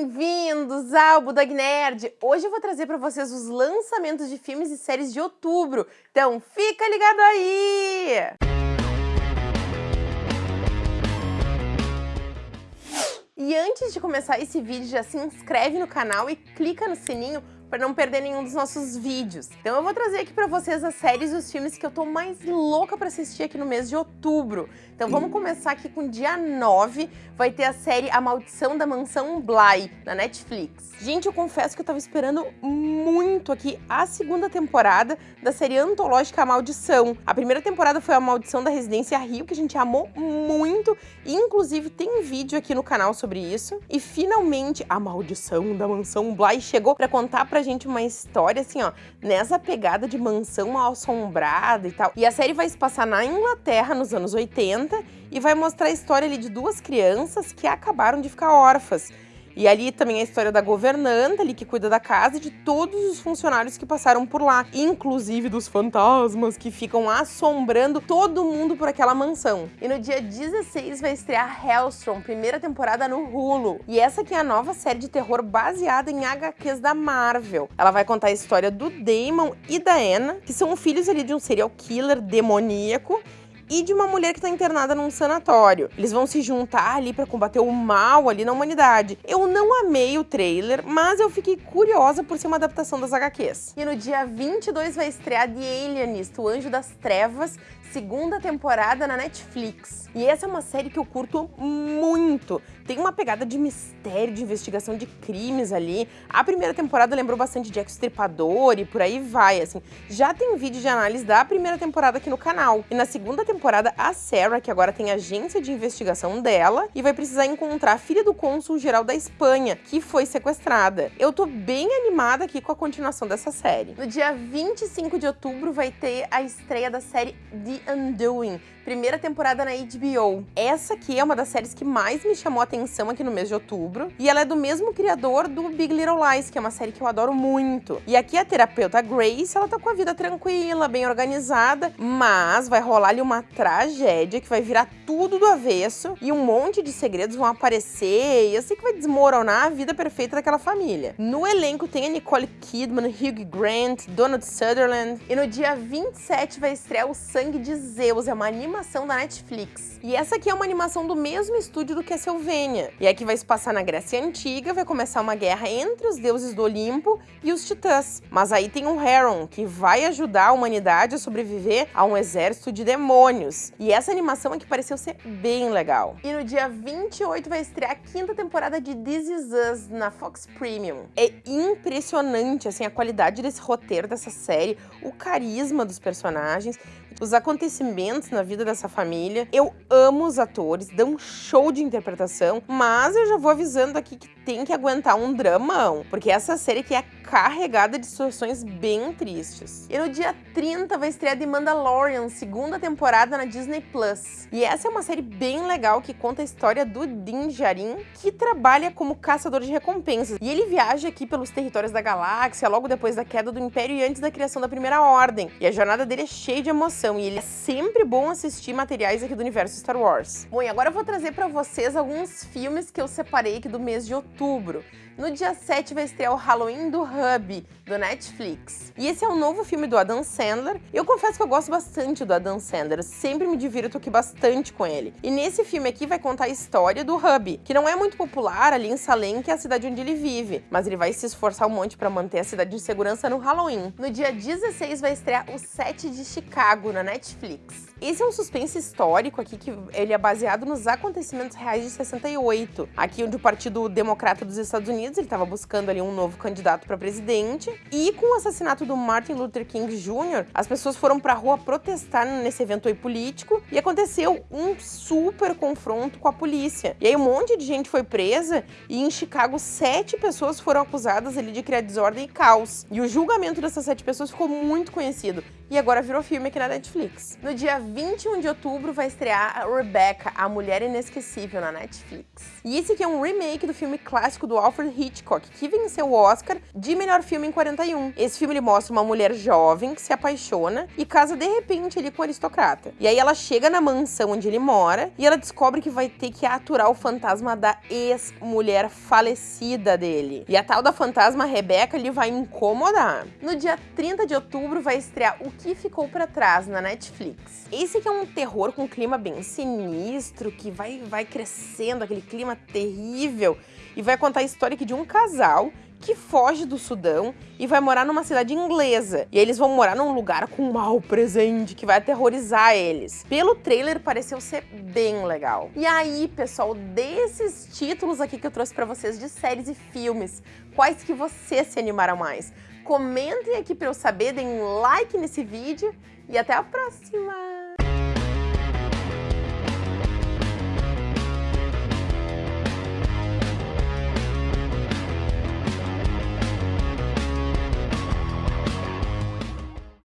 Bem-vindos ao Budog Nerd! Hoje eu vou trazer para vocês os lançamentos de filmes e séries de outubro, então fica ligado aí! E antes de começar esse vídeo, já se inscreve no canal e clica no sininho para não perder nenhum dos nossos vídeos. Então eu vou trazer aqui para vocês as séries e os filmes que eu tô mais louca para assistir aqui no mês de outubro. Então vamos começar aqui com dia 9, vai ter a série A Maldição da Mansão Bly, na Netflix. Gente, eu confesso que eu tava esperando muito aqui a segunda temporada da série antológica A Maldição. A primeira temporada foi A Maldição da Residência Rio, que a gente amou muito, e inclusive tem um vídeo aqui no canal sobre isso. E finalmente A Maldição da Mansão Bly chegou para contar pra gente uma história assim, ó, nessa pegada de mansão assombrada e tal. E a série vai se passar na Inglaterra nos anos 80 e vai mostrar a história ali de duas crianças que acabaram de ficar órfãs. E ali também a história da governanta ali que cuida da casa e de todos os funcionários que passaram por lá, inclusive dos fantasmas que ficam assombrando todo mundo por aquela mansão. E no dia 16 vai estrear Hellstrom, primeira temporada no Hulu. E essa aqui é a nova série de terror baseada em HQs da Marvel. Ela vai contar a história do Damon e da Anna, que são filhos ali de um serial killer demoníaco e de uma mulher que está internada num sanatório. Eles vão se juntar ali para combater o mal ali na humanidade. Eu não amei o trailer, mas eu fiquei curiosa por ser uma adaptação das HQs. E no dia 22 vai estrear The Alienist, o Anjo das Trevas, segunda temporada na Netflix. E essa é uma série que eu curto muito. Tem uma pegada de mistério, de investigação de crimes ali. A primeira temporada lembrou bastante Jack Stripador e por aí vai, assim. Já tem vídeo de análise da primeira temporada aqui no canal. E na segunda temporada, a Sarah, que agora tem agência de investigação dela, e vai precisar encontrar a filha do cônsul geral da Espanha, que foi sequestrada. Eu tô bem animada aqui com a continuação dessa série. No dia 25 de outubro vai ter a estreia da série The Undoing, primeira temporada na HBO. Essa aqui é uma das séries que mais me chamou a atenção aqui no mês de outubro, e ela é do mesmo criador do Big Little Lies, que é uma série que eu adoro muito. E aqui a terapeuta Grace, ela tá com a vida tranquila, bem organizada, mas vai rolar ali uma tragédia que vai virar tudo do avesso e um monte de segredos vão aparecer, e eu sei que vai desmoronar a vida perfeita daquela família. No elenco tem a Nicole Kidman, Hugh Grant, Donald Sutherland, e no dia 27 vai estrear O Sangue de Zeus, é uma animação da Netflix. E essa aqui é uma animação do mesmo estúdio do Castlevania. E aqui vai se passar na Grécia Antiga, vai começar uma guerra entre os deuses do Olimpo e os titãs. Mas aí tem um Heron, que vai ajudar a humanidade a sobreviver a um exército de demônios. E essa animação aqui pareceu ser bem legal. E no dia 28 vai estrear a quinta temporada de This Is Us na Fox Premium. É impressionante, assim, a qualidade desse roteiro, dessa série, o carisma dos personagens os acontecimentos na vida dessa família. Eu amo os atores, dão um show de interpretação, mas eu já vou avisando aqui que tem que aguentar um dramão, porque essa série aqui é carregada de situações bem tristes. E no dia 30 vai estrear The Mandalorian, segunda temporada na Disney Plus. E essa é uma série bem legal que conta a história do Din Djarin, que trabalha como caçador de recompensas. E ele viaja aqui pelos territórios da galáxia logo depois da queda do Império e antes da criação da Primeira Ordem. E a jornada dele é cheia de emoção e ele é sempre bom assistir materiais aqui do universo Star Wars. Bom, e agora eu vou trazer para vocês alguns filmes que eu separei aqui do mês de outubro. No dia 7 vai estrear o Halloween do Hub, do Netflix. E esse é um novo filme do Adam Sandler. Eu confesso que eu gosto bastante do Adam Sandler, sempre me divirto aqui bastante com ele. E nesse filme aqui vai contar a história do Hub, que não é muito popular ali em Salem, que é a cidade onde ele vive, mas ele vai se esforçar um monte para manter a cidade em segurança no Halloween. No dia 16 vai estrear o Set de Chicago na Netflix. Esse é um suspense histórico aqui que ele é baseado nos acontecimentos reais de 68, aqui onde o Partido Democrata dos Estados Unidos ele estava buscando ali um novo candidato para presidente. E com o assassinato do Martin Luther King Jr., as pessoas foram para a rua protestar nesse evento aí político e aconteceu um super confronto com a polícia. E aí um monte de gente foi presa e em Chicago sete pessoas foram acusadas ali de criar desordem e caos. E o julgamento dessas sete pessoas ficou muito conhecido e agora virou filme aqui na Netflix. No dia 21 de outubro vai estrear Rebecca, a Mulher Inesquecível, na Netflix. E esse aqui é um remake do filme clássico do Alfred Hitchcock, que venceu o Oscar de melhor filme em 41. Esse filme ele mostra uma mulher jovem que se apaixona e casa de repente ali com um aristocrata. E aí ela chega na mansão onde ele mora e ela descobre que vai ter que aturar o fantasma da ex-mulher falecida dele. E a tal da fantasma Rebecca ele vai incomodar. No dia 30 de outubro vai estrear O que Ficou para Trás na Netflix. Esse aqui é um terror com um clima bem sinistro, que vai, vai crescendo, aquele clima terrível, e vai contar a história aqui de um casal que foge do Sudão e vai morar numa cidade inglesa. E eles vão morar num lugar com um mal presente que vai aterrorizar eles. Pelo trailer pareceu ser bem legal. E aí, pessoal, desses títulos aqui que eu trouxe para vocês de séries e filmes, quais que vocês se animaram mais? Comentem aqui para eu saber, deem um like nesse vídeo e até a próxima!